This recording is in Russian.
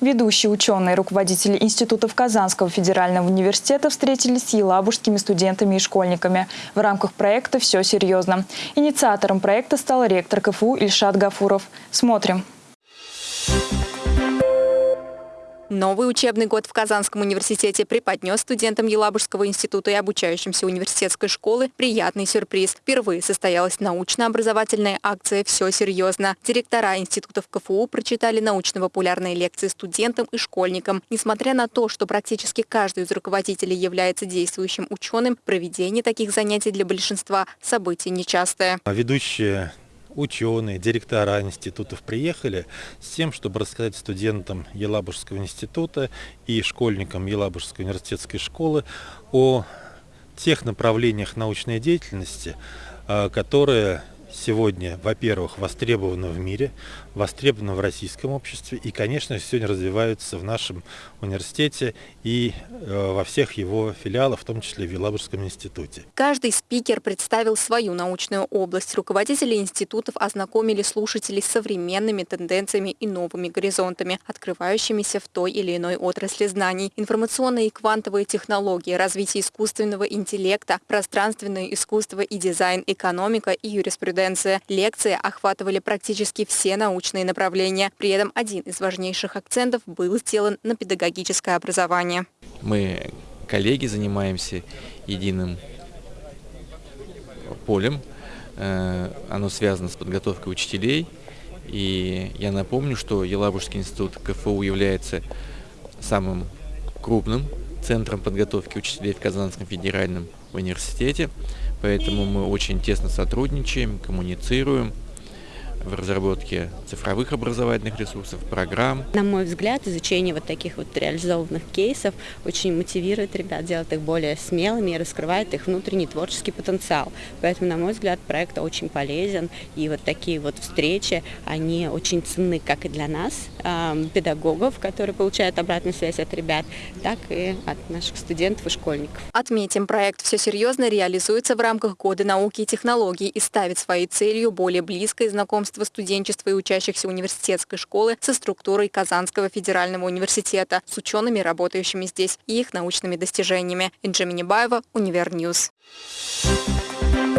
Ведущие ученые руководители институтов Казанского федерального университета встретились с елабужскими студентами и школьниками. В рамках проекта «Все серьезно». Инициатором проекта стал ректор КФУ Ильшат Гафуров. Смотрим. Новый учебный год в Казанском университете преподнес студентам Елабужского института и обучающимся университетской школы приятный сюрприз. Впервые состоялась научно-образовательная акция «Все серьезно». Директора институтов КФУ прочитали научно-популярные лекции студентам и школьникам. Несмотря на то, что практически каждый из руководителей является действующим ученым, проведение таких занятий для большинства – событие нечастое. Ведущие ученые, директора институтов приехали с тем, чтобы рассказать студентам Елабужского института и школьникам Елабужской университетской школы о тех направлениях научной деятельности, а, которые сегодня, во-первых, востребованы в мире, востребованы в российском обществе и, конечно, сегодня развиваются в нашем университете и э, во всех его филиалах, в том числе в Елабужском институте. Каждый спикер представил свою научную область. Руководители институтов ознакомили слушателей с современными тенденциями и новыми горизонтами, открывающимися в той или иной отрасли знаний. Информационные и квантовые технологии, развитие искусственного интеллекта, пространственное искусство и дизайн, экономика и юриспруденция. Лекции охватывали практически все научные направления. При этом один из важнейших акцентов был сделан на педагогическое образование. Мы, коллеги, занимаемся единым полем. Э, оно связано с подготовкой учителей. И я напомню, что Елабужский институт КФУ является самым крупным центром подготовки учителей в Казанском федеральном университете. Поэтому мы очень тесно сотрудничаем, коммуницируем в разработке цифровых образовательных ресурсов, программ. На мой взгляд, изучение вот таких вот реализованных кейсов очень мотивирует ребят, делает их более смелыми и раскрывает их внутренний творческий потенциал. Поэтому, на мой взгляд, проект очень полезен. И вот такие вот встречи, они очень ценны как и для нас, педагогов, которые получают обратную связь от ребят, так и от наших студентов и школьников. Отметим, проект «Все серьезно» реализуется в рамках Года науки и технологий и ставит своей целью более близкое знакомство знакомство студенчества и учащихся университетской школы со структурой Казанского федерального университета, с учеными, работающими здесь, и их научными достижениями. Инджи Минибаева, Univer News. Thank you.